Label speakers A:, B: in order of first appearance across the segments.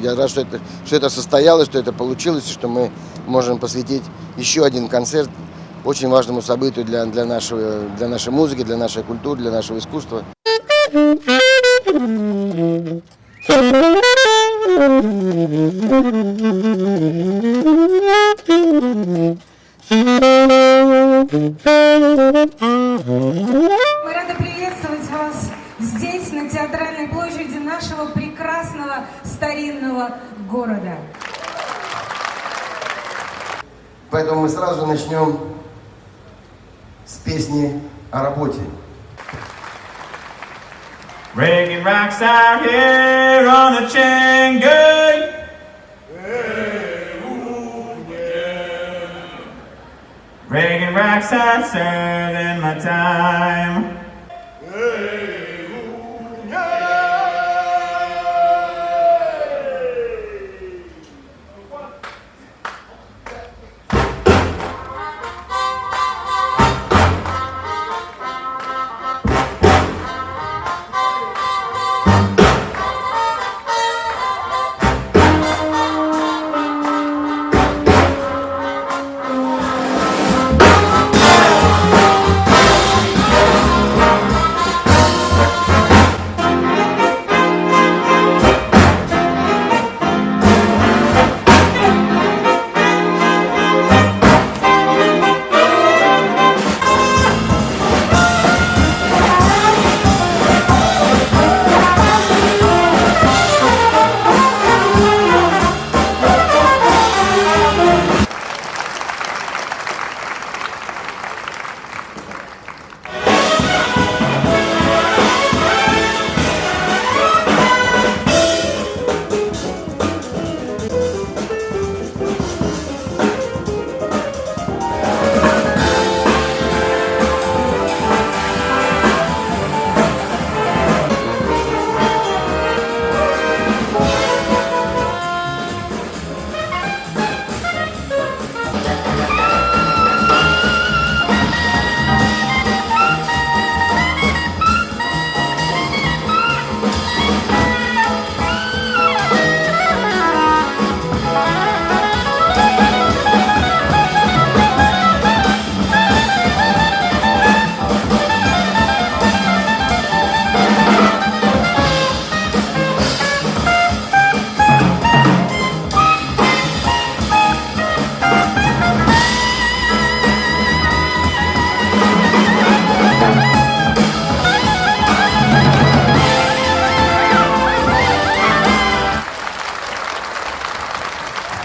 A: Я рад, что это, что это состоялось, что это получилось, и что мы можем посвятить еще один концерт очень важному событию для, для, нашего, для нашей музыки, для нашей культуры, для нашего искусства.
B: Мы рады приветствовать вас здесь, на театральной площади нашего прекрасного старинного города.
A: Поэтому мы сразу начнем с песни о работе.
C: Breaking rocks out here on the chain gang. Breaking rocks out serving my time.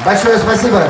A: Большое спасибо.